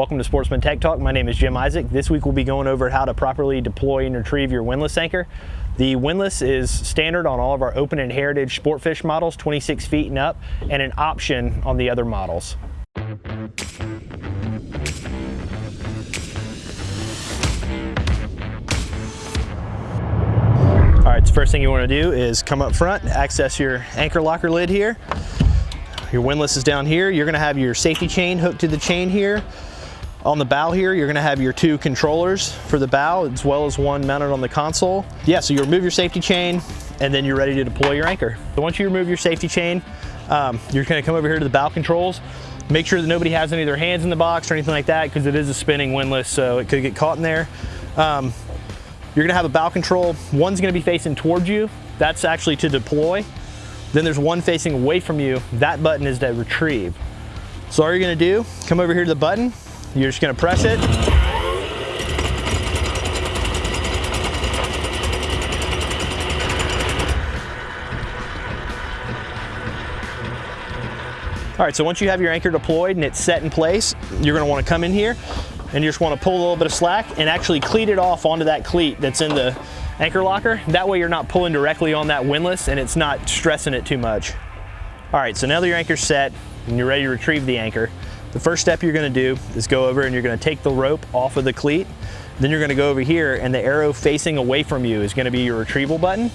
Welcome to Sportsman Tech Talk. My name is Jim Isaac. This week we'll be going over how to properly deploy and retrieve your windlass anchor. The windlass is standard on all of our open and heritage sportfish models, 26 feet and up, and an option on the other models. All right, the first thing you wanna do is come up front, access your anchor locker lid here. Your windlass is down here. You're gonna have your safety chain hooked to the chain here. On the bow here, you're gonna have your two controllers for the bow, as well as one mounted on the console. Yeah, so you remove your safety chain, and then you're ready to deploy your anchor. So once you remove your safety chain, um, you're gonna come over here to the bow controls. Make sure that nobody has any of their hands in the box or anything like that, because it is a spinning windlass, so it could get caught in there. Um, you're gonna have a bow control. One's gonna be facing towards you. That's actually to deploy. Then there's one facing away from you. That button is to retrieve. So all you're gonna do, come over here to the button. You're just gonna press it. All right, so once you have your anchor deployed and it's set in place, you're gonna wanna come in here and you just wanna pull a little bit of slack and actually cleat it off onto that cleat that's in the anchor locker. That way you're not pulling directly on that windlass and it's not stressing it too much. All right, so now that your anchor's set and you're ready to retrieve the anchor, the first step you're gonna do is go over and you're gonna take the rope off of the cleat. Then you're gonna go over here and the arrow facing away from you is gonna be your retrieval button.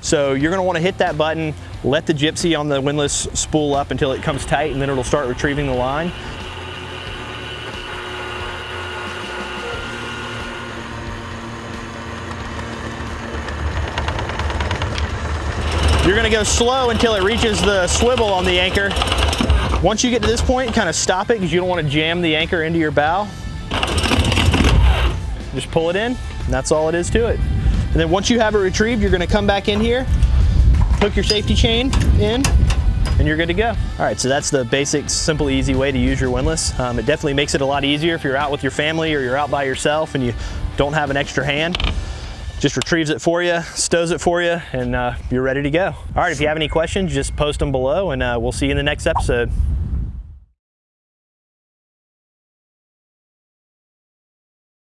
So you're gonna wanna hit that button, let the gypsy on the windlass spool up until it comes tight and then it'll start retrieving the line. You're gonna go slow until it reaches the swivel on the anchor. Once you get to this point, kind of stop it because you don't want to jam the anchor into your bow. Just pull it in, and that's all it is to it. And then once you have it retrieved, you're gonna come back in here, hook your safety chain in, and you're good to go. All right, so that's the basic, simple, easy way to use your windlass. Um, it definitely makes it a lot easier if you're out with your family or you're out by yourself and you don't have an extra hand just retrieves it for you, stows it for you, and uh, you're ready to go. All right, if you have any questions, just post them below and uh, we'll see you in the next episode.